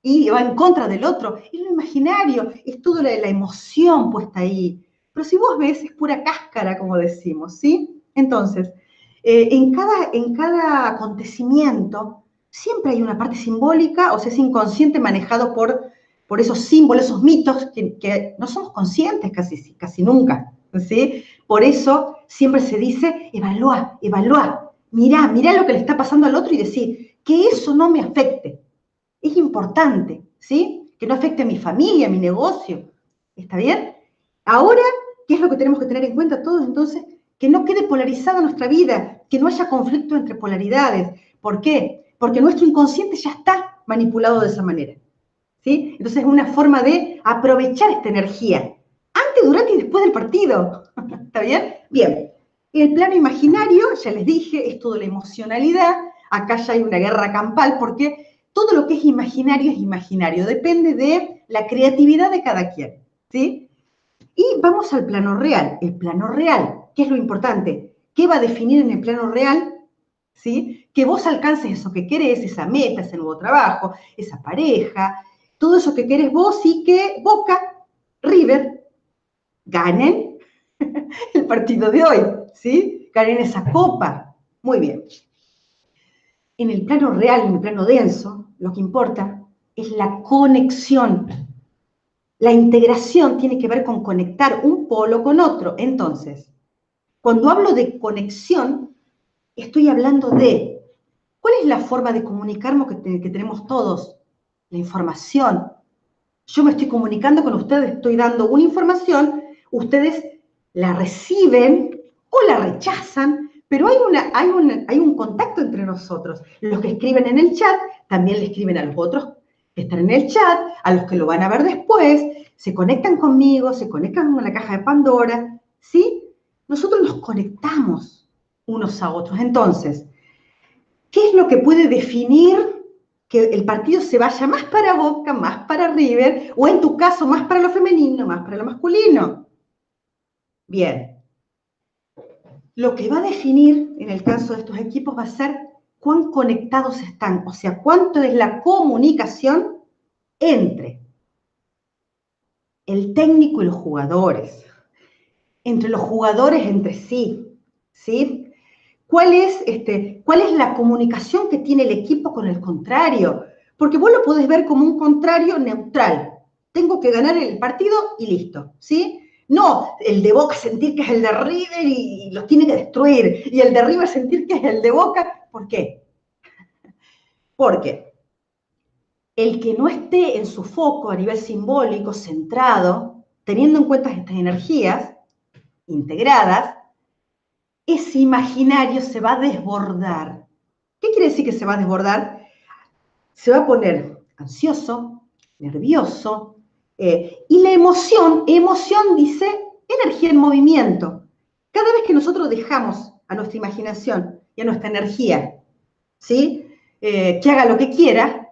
y va en contra del otro. Es lo imaginario, es toda la, emoción puesta ahí. Pero si vos ves, es pura cáscara, como decimos, ¿sí? Entonces, eh, en, cada, en cada acontecimiento siempre hay una parte simbólica, o sea, es inconsciente manejado por, por esos símbolos, esos mitos que, que no somos conscientes casi, casi nunca, ¿sí? Por eso siempre se dice, evalúa, evalúa, mirá, mirá lo que le está pasando al otro y decir, que eso no me afecte, es importante, ¿sí? Que no afecte a mi familia, a mi negocio. ¿Está bien? Ahora, ¿qué es lo que tenemos que tener en cuenta todos entonces? Que no quede polarizada nuestra vida, que no haya conflicto entre polaridades. ¿Por qué? Porque nuestro inconsciente ya está manipulado de esa manera. ¿Sí? Entonces es una forma de aprovechar esta energía, durante y después del partido. ¿Está bien? Bien. El plano imaginario, ya les dije, es toda la emocionalidad. Acá ya hay una guerra campal porque todo lo que es imaginario es imaginario, depende de la creatividad de cada quien, ¿sí? Y vamos al plano real. El plano real, ¿qué es lo importante? ¿Qué va a definir en el plano real? ¿Sí? Que vos alcances eso que querés, esa meta, ese nuevo trabajo, esa pareja, todo eso que querés vos y que Boca, River, ganen el partido de hoy, ¿sí? Ganen esa copa. Muy bien. En el plano real, en el plano denso, lo que importa es la conexión. La integración tiene que ver con conectar un polo con otro. Entonces, cuando hablo de conexión, estoy hablando de cuál es la forma de comunicarnos que, que tenemos todos. La información. Yo me estoy comunicando con ustedes, estoy dando una información, ustedes la reciben o la rechazan, pero hay, hay, hay un contacto entre nosotros. Los que escriben en el chat también le escriben a los otros que están en el chat, a los que lo van a ver después, se conectan conmigo, se conectan con la caja de Pandora, ¿sí? Nosotros nos conectamos unos a otros. Entonces, ¿qué es lo que puede definir que el partido se vaya más para Boca, más para River, o en tu caso, más para lo femenino, más para lo masculino? Bien. Lo que va a definir en el caso de estos equipos va a ser cuán conectados están, o sea, cuánto es la comunicación entre el técnico y los jugadores, entre los jugadores entre sí, ¿sí? ¿Cuál es, este, ¿Cuál es la comunicación que tiene el equipo con el contrario? Porque vos lo podés ver como un contrario neutral. Tengo que ganar el partido y listo, ¿sí? No, el de Boca sentir que es el de River y los tiene que destruir, y el de River sentir que es el de Boca ¿Por qué? Porque el que no esté en su foco a nivel simbólico, centrado, teniendo en cuenta estas energías integradas, ese imaginario se va a desbordar. ¿Qué quiere decir que se va a desbordar? Se va a poner ansioso, nervioso, eh, y la emoción, emoción dice energía en movimiento. Cada vez que nosotros dejamos a nuestra imaginación y a nuestra energía, ¿sí? Eh, que haga lo que quiera,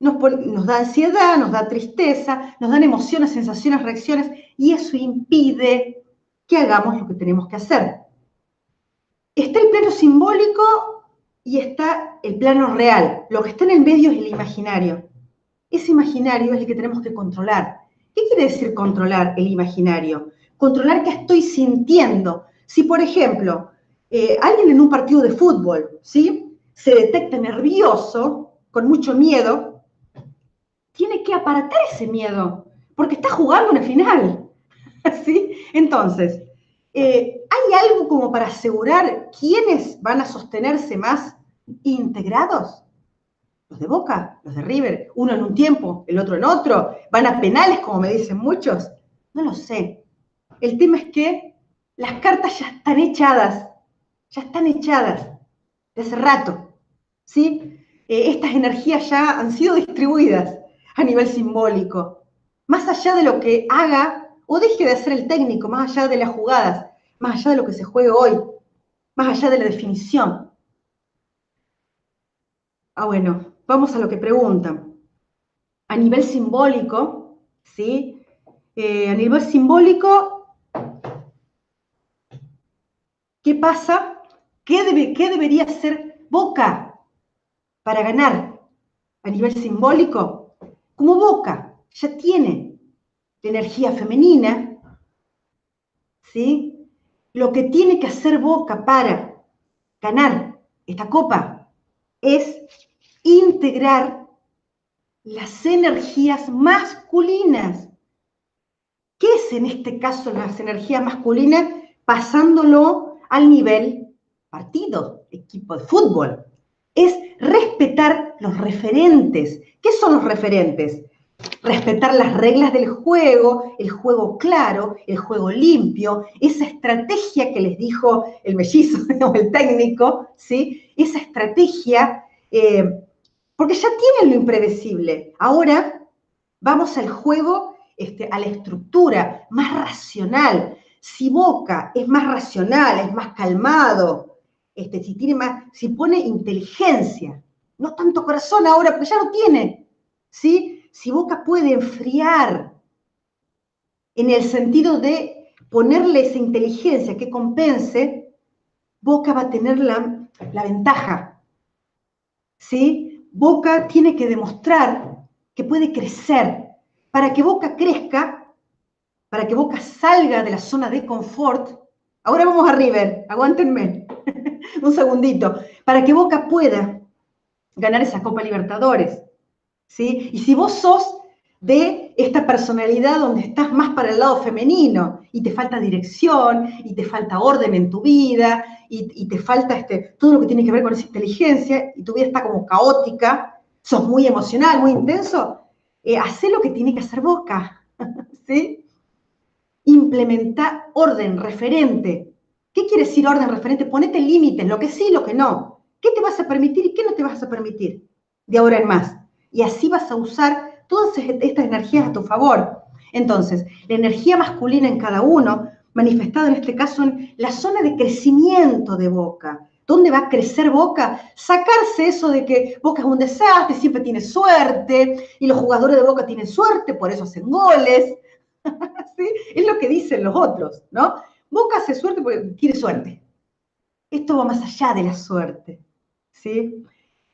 nos, nos, da ansiedad, nos da tristeza, nos dan emociones, sensaciones, reacciones, y eso impide que hagamos lo que tenemos que hacer. Está el plano simbólico y está el plano real. Lo que está en el medio es el imaginario. Ese imaginario es el que tenemos que controlar. ¿Qué quiere decir controlar el imaginario? Controlar qué estoy sintiendo. Si, por ejemplo, eh, alguien en un partido de fútbol, ¿sí? Se detecta nervioso, con mucho miedo, tiene que aparatar ese miedo, porque está jugando una final, ¿sí? Entonces, eh, ¿hay algo como para asegurar quiénes van a sostenerse más integrados? De Boca, los de River, uno en un tiempo, el otro en otro, van a penales, como me dicen muchos. No lo sé. El tema es que las cartas ya están echadas, ya están echadas de hace rato, ¿sí? Eh, estas energías ya han sido distribuidas a nivel simbólico. Más allá de lo que haga o deje de hacer el técnico, más allá de las jugadas, más allá de lo que se juegue hoy, más allá de la definición. Ah, bueno, vamos a lo que preguntan. A nivel simbólico, ¿sí? Eh, a nivel simbólico, ¿qué pasa? ¿Qué, debe, ¿Qué debería ser Boca para ganar a nivel simbólico? Como Boca ya tiene la energía femenina, ¿sí? Lo que tiene que hacer Boca para ganar esta copa es integrar las energías masculinas. ¿Qué es en este caso las energías masculinas? Pasándolo al nivel partido, equipo de fútbol. Es respetar los referentes. ¿Qué son los referentes? Respetar las reglas del juego, el juego claro, el juego limpio, esa estrategia que les dijo el mellizo o el técnico, ¿sí? Esa estrategia eh, porque ya tienen lo impredecible. Ahora vamos al juego, este, a la estructura más racional. Si Boca es más racional, es más calmado, este, si, pone inteligencia, no tanto corazón ahora, porque ya lo tiene, ¿sí? Si Boca puede enfriar en el sentido de ponerle esa inteligencia que compense, Boca va a tener la, la ventaja, ¿sí? Boca tiene que demostrar que puede crecer. Para que Boca crezca, para que Boca salga de la zona de confort, ahora vamos a River, aguántenme un segundito, para que Boca pueda ganar esa Copa Libertadores. ¿sí? Y si vos sos de esta personalidad donde estás más para el lado femenino y te falta dirección y te falta orden en tu vida y, te falta este, todo lo que tiene que ver con esa inteligencia y tu vida está como caótica, sos muy emocional, muy intenso, eh, hace lo que tiene que hacer Boca, ¿sí? Implementar orden referente. ¿Qué quiere decir orden referente? Ponete límites, lo que sí, lo que no. ¿Qué te vas a permitir y qué no te vas a permitir de ahora en más? Y así vas a usar todas estas energías a tu favor. Entonces, la energía masculina en cada uno manifestado en este caso en la zona de crecimiento de Boca. ¿Dónde va a crecer Boca? Sacarse eso de que Boca es un desastre, siempre tiene suerte, y los jugadores de Boca tienen suerte, por eso hacen goles. ¿Sí? Es lo que dicen los otros, ¿no? Boca hace suerte porque tiene suerte. Esto va más allá de la suerte, ¿sí?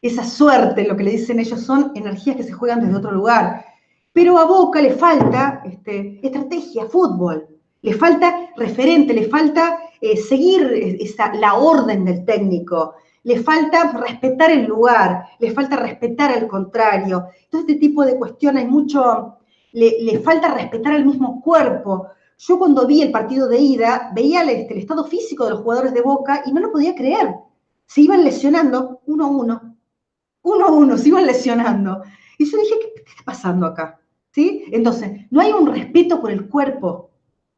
Esa suerte, lo que le dicen ellos, son energías que se juegan desde otro lugar. Pero a Boca le falta este, estrategia, fútbol, le falta referente, le falta eh, seguir la orden del técnico, le falta respetar el lugar, le falta respetar al contrario. Todo este tipo de cuestiones, mucho, le, falta respetar al mismo cuerpo. Yo cuando vi el partido de ida, veía este, el, estado físico de los jugadores de Boca y no lo podía creer. Se iban lesionando uno a uno, uno a uno, se iban lesionando. Y yo dije, ¿qué, está pasando acá? ¿Sí? Entonces, no hay un respeto por el cuerpo,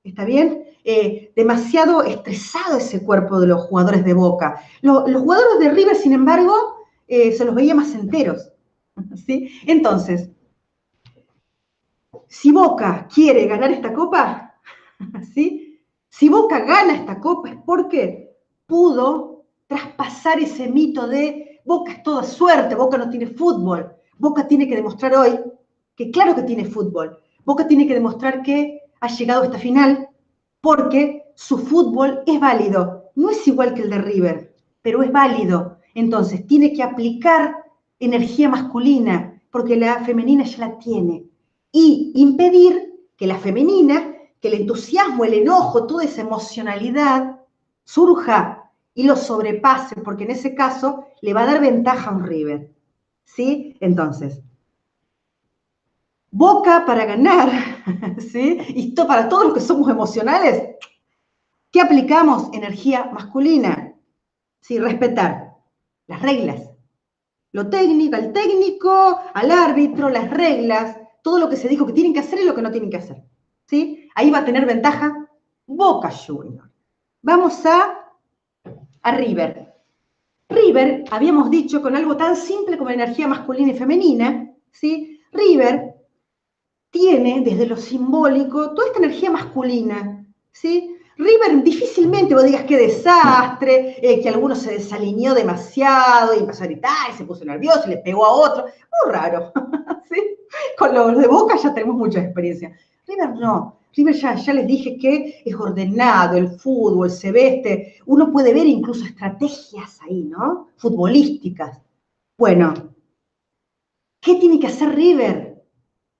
¿Está bien? Eh, demasiado estresado ese cuerpo de los jugadores de Boca. los jugadores de River, sin embargo, eh, se los veía más enteros. ¿sí? Entonces, si Boca quiere ganar esta copa, ¿sí? si Boca gana esta copa es porque pudo traspasar ese mito de Boca es toda suerte, Boca no tiene fútbol. Boca tiene que demostrar hoy que claro que tiene fútbol. Boca tiene que demostrar que ha llegado a esta final porque su fútbol es válido. No es igual que el de River, pero es válido. Entonces, tiene que aplicar energía masculina, porque la femenina ya la tiene. Y impedir que la femenina, que el entusiasmo, el enojo, toda esa emocionalidad surja y lo sobrepase, porque en ese caso le va a dar ventaja a un River. ¿Sí? Entonces, Boca para ganar, ¿sí? Y para todos los que somos emocionales, ¿qué aplicamos? Energía masculina. Sí, respetar las reglas. Lo técnico, al técnico, al árbitro, las reglas, todo lo que se dijo que tienen que hacer y lo que no tienen que hacer. ¿Sí? Ahí va a tener ventaja Boca Junior. Vamos a, a River. River, habíamos dicho, con algo tan simple como energía masculina y femenina, ¿sí? River tiene desde lo simbólico toda esta energía masculina, ¿sí? River difícilmente vos digas qué desastre, eh, que alguno se desalineó demasiado y empezó a gritar y se puso nervioso y le pegó a otro. Muy raro, ¿sí? Con los de Boca ya tenemos mucha experiencia. River no. River ya, les dije que es ordenado, el fútbol, se veste. Uno puede ver incluso estrategias ahí, ¿no? Futbolísticas. Bueno, ¿qué tiene que hacer River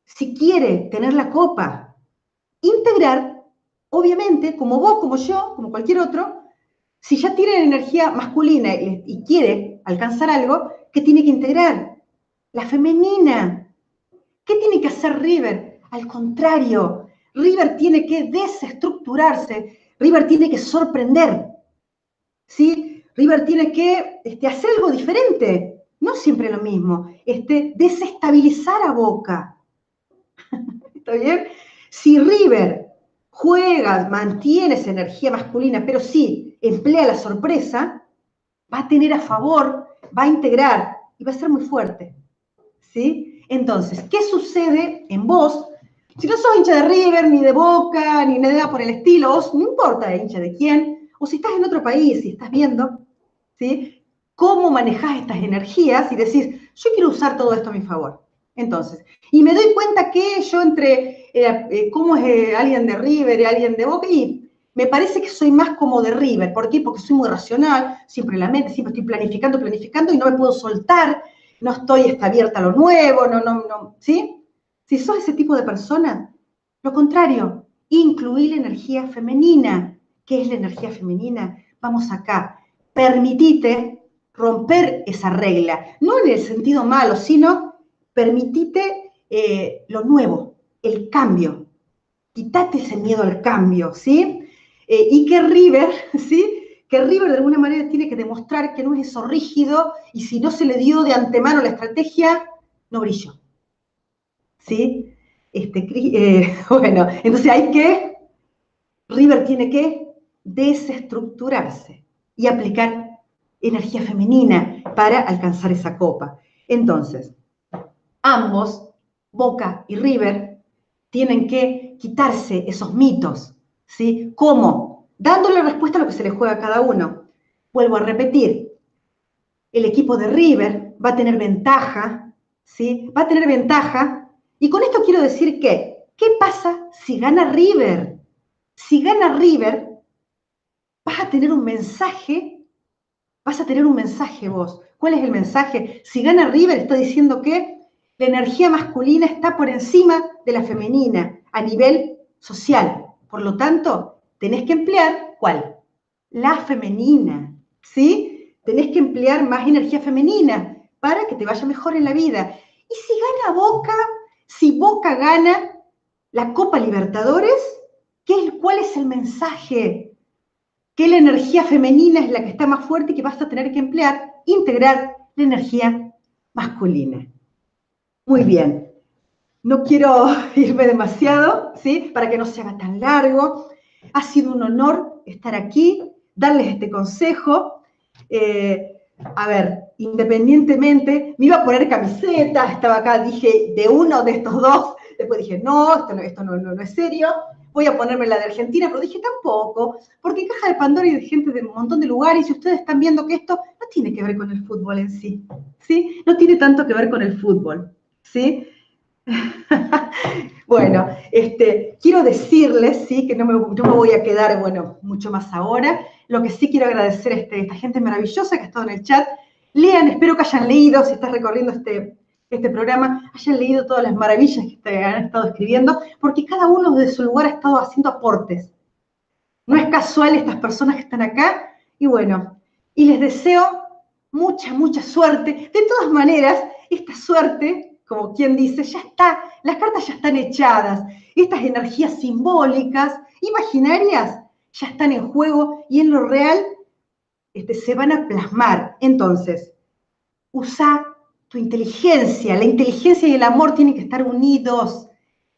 si quiere tener la copa? Integrar, obviamente, como vos, como yo, como cualquier otro, si ya tiene energía masculina y, y quiere alcanzar algo, ¿qué tiene que integrar? La femenina. ¿Qué tiene que hacer River? Al contrario, River tiene que desestructurarse, River tiene que sorprender, ¿sí? River tiene que este, hacer algo diferente, no siempre lo mismo, este, desestabilizar a Boca. ¿Está bien? Si River juega, mantiene esa energía masculina, pero sí emplea la sorpresa, va a tener a favor, va a integrar y va a ser muy fuerte. ¿Sí? Entonces, ¿qué sucede en vos si no sos hincha de River, ni de Boca, ni nada por el estilo, no importa hincha de quién, o si estás en otro país y estás viendo, ¿sí? Cómo manejás estas energías y decís, yo quiero usar todo esto a mi favor. Entonces, y me doy cuenta que yo entre eh, eh, cómo es eh, alguien de River y alguien de Boca, y me parece que soy más como de River. ¿Por qué? Porque soy muy racional, siempre en la mente, siempre estoy planificando, planificando y no me puedo soltar, no estoy está abierta a lo nuevo, no, no, no, ¿sí? Si sos ese tipo de persona, lo contrario, incluir la energía femenina. ¿Qué es la energía femenina? Vamos acá. Permitite romper esa regla, no en el sentido malo, sino permitite eh, lo nuevo, el cambio. Quítate ese miedo al cambio, ¿sí? Eh, y que River, ¿sí? Que River de alguna manera tiene que demostrar que no es eso rígido y si no se le dio de antemano la estrategia, no brilló. ¿Sí? Este, eh, bueno, entonces hay que, River tiene que desestructurarse y aplicar energía femenina para alcanzar esa copa. Entonces, ambos, Boca y River, tienen que quitarse esos mitos, ¿sí? ¿Cómo? Dándole respuesta a lo que se le juega a cada uno. Vuelvo a repetir, el equipo de River va a tener ventaja, ¿sí? Va a tener ventaja y con esto quiero decir que, ¿qué pasa si gana River? Si gana River, vas a tener un mensaje, vas a tener un mensaje vos. ¿Cuál es el mensaje? Si gana River, está diciendo que la energía masculina está por encima de la femenina a nivel social. Por lo tanto, tenés que emplear, ¿cuál? La femenina, ¿sí? Tenés que emplear más energía femenina para que te vaya mejor en la vida. Y si gana Boca, si Boca gana la Copa Libertadores, ¿qué, ¿cuál es el mensaje? Que la energía femenina es la que está más fuerte y que vas a tener que emplear, integrar la energía masculina. Muy bien. No quiero irme demasiado, ¿sí? Para que no se haga tan largo. Ha sido un honor estar aquí, darles este consejo. Eh, a ver, independientemente, me iba a poner camiseta, estaba acá, dije, de uno de estos dos, después dije, no, esto no, esto no, es serio, voy a ponerme la de Argentina, pero dije tampoco, porque Caja de Pandora y de gente de un montón de lugares, y ustedes están viendo que esto no tiene que ver con el fútbol en sí, ¿sí? No tiene tanto que ver con el fútbol, ¿sí? bueno, este, quiero decirles, sí, que no me, me voy a quedar, bueno, mucho más ahora. Lo que sí quiero agradecer a este, esta gente maravillosa que ha estado en el chat. Lean, espero que hayan leído, si estás recorriendo este, este programa, hayan leído todas las maravillas que te han estado escribiendo, porque cada uno desde su lugar ha estado haciendo aportes. No es casual estas personas que están acá, y bueno, y les deseo mucha, mucha suerte. De todas maneras, esta suerte, como quien dice, ya está, las cartas ya están echadas. Estas energías simbólicas, imaginarias, ya están en juego y en lo real este, se van a plasmar. Entonces, usa tu inteligencia. La inteligencia y el amor tienen que estar unidos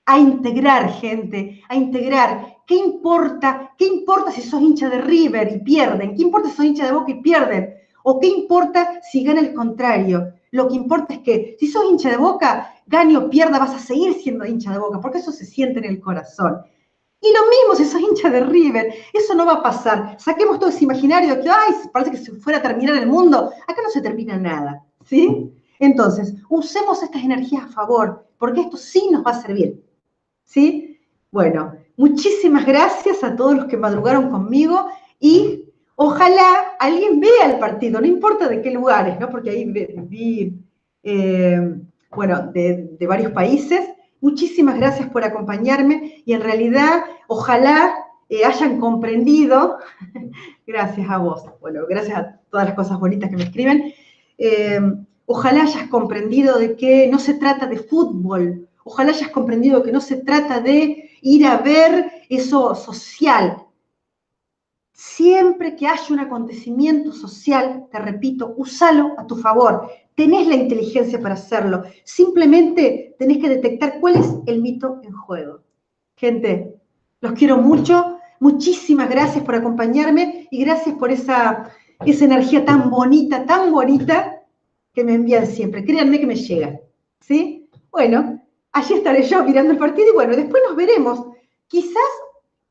a integrar gente, a integrar. ¿Qué importa? ¿Qué importa si sos hincha de River y pierden? ¿Qué importa si sos hincha de Boca y pierden? ¿O qué importa si gana el contrario? Lo que importa es que si sos hincha de Boca, gane o pierda, vas a seguir siendo hincha de Boca, porque eso se siente en el corazón. Y lo mismo si sos hincha de River, eso no va a pasar. Saquemos todo ese imaginario de que, ay, parece que se fuera a terminar el mundo. Acá no se termina nada, ¿sí? Entonces, usemos estas energías a favor, porque esto sí nos va a servir. ¿sí? Bueno, muchísimas gracias a todos los que madrugaron conmigo y ojalá alguien vea el partido, no importa de qué lugares, ¿no? Porque ahí vi, eh, bueno, de, varios países. Muchísimas gracias por acompañarme y en realidad ojalá eh, hayan comprendido, gracias a vos, bueno, gracias a todas las cosas bonitas que me escriben, eh, ojalá hayas comprendido de que no se trata de fútbol, Ojalá hayas comprendido que no se trata de ir a ver eso social. Siempre que haya un acontecimiento social, te repito, úsalo a tu favor. Tenés la inteligencia para hacerlo. Simplemente tenés que detectar cuál es el mito en juego. Gente, los quiero mucho. Muchísimas gracias por acompañarme y gracias por esa, esa energía tan bonita, tan bonita que me envían siempre. Créanme que me llega. ¿Sí? Bueno, allí estaré yo mirando el partido y bueno, después nos veremos. Quizás,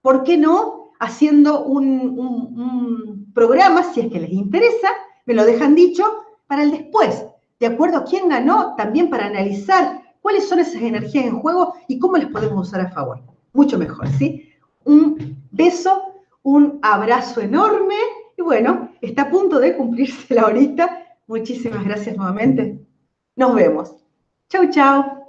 ¿por qué no? Haciendo un, programa, si es que les interesa, me lo dejan dicho, para el después, de acuerdo a quién ganó, también para analizar cuáles son esas energías en juego y cómo les podemos usar a favor. Mucho mejor, ¿sí? Un beso, un abrazo enorme y bueno, está a punto de cumplirse la horita. Muchísimas gracias nuevamente. Nos vemos. Chau, chau.